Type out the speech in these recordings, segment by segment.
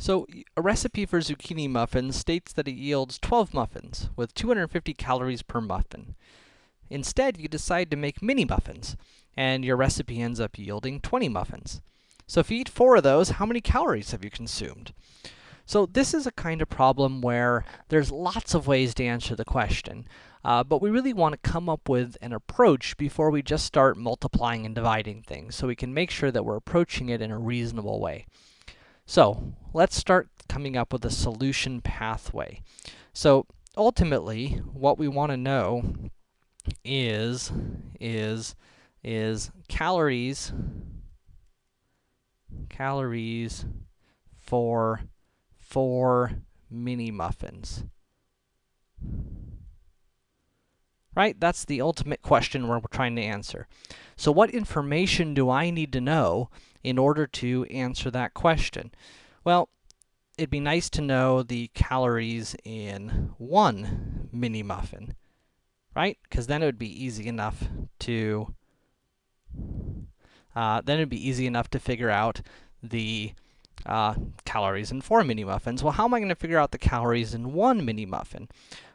So, a recipe for zucchini muffins states that it yields 12 muffins, with 250 calories per muffin. Instead, you decide to make mini muffins, and your recipe ends up yielding 20 muffins. So if you eat four of those, how many calories have you consumed? So this is a kind of problem where there's lots of ways to answer the question, uh, but we really want to come up with an approach before we just start multiplying and dividing things, so we can make sure that we're approaching it in a reasonable way. So, let's start coming up with a solution pathway. So, ultimately, what we want to know is, is, is calories, calories for four mini muffins. Right? That's the ultimate question we're trying to answer. So what information do I need to know in order to answer that question? Well, it'd be nice to know the calories in one mini muffin, right? Because then it would be easy enough to, uh, then it'd be easy enough to figure out the uh, calories in four mini muffins. Well, how am I going to figure out the calories in one mini muffin?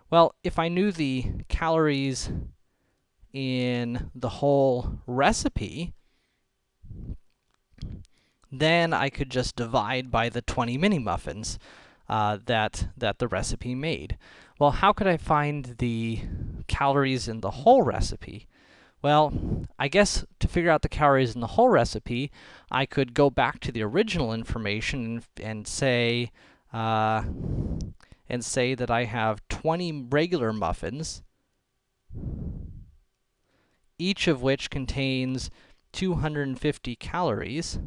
Well, if I knew the calories in the whole recipe, then I could just divide by the 20 mini muffins uh, that, that the recipe made. Well, how could I find the calories in the whole recipe? Well, I guess to figure out the calories in the whole recipe, I could go back to the original information and, and say, uh, and say that I have 20 regular muffins, each of which contains 250 calories.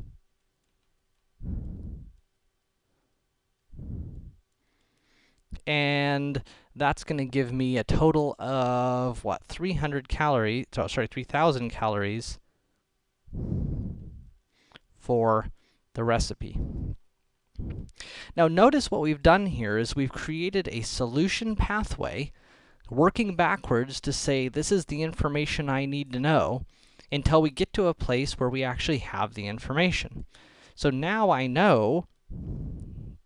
And that's going to give me a total of, what, 300 calories, oh, sorry, 3,000 calories for the recipe. Now notice what we've done here is we've created a solution pathway, working backwards to say this is the information I need to know, until we get to a place where we actually have the information. So now I know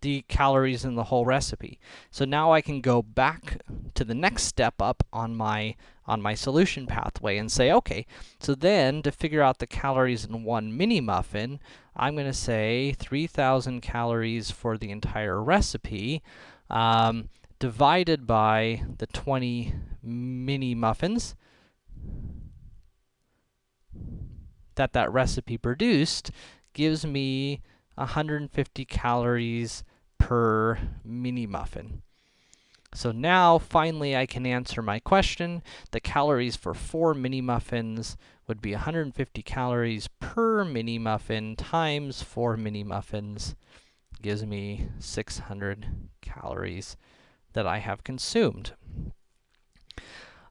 the calories in the whole recipe. So now I can go back to the next step up on my on my solution pathway and say, okay, so then to figure out the calories in one mini muffin, I'm going to say 3,000 calories for the entire recipe, um, divided by the 20 mini muffins that that recipe produced, gives me 150 calories per mini muffin. So now, finally, I can answer my question. The calories for four mini muffins would be 150 calories per mini muffin times four mini muffins gives me 600 calories that I have consumed.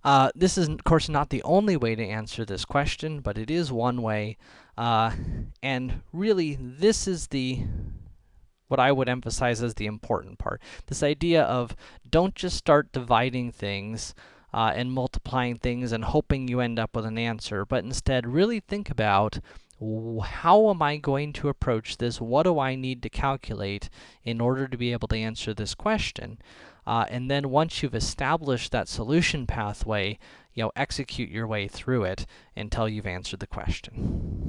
Uh, this is, of course, not the only way to answer this question, but it is one way. Uh, and really, this is the what I would emphasize as the important part. This idea of don't just start dividing things uh, and multiplying things and hoping you end up with an answer, but instead really think about how am I going to approach this? What do I need to calculate in order to be able to answer this question? Uh, and then once you've established that solution pathway, you know, execute your way through it until you've answered the question.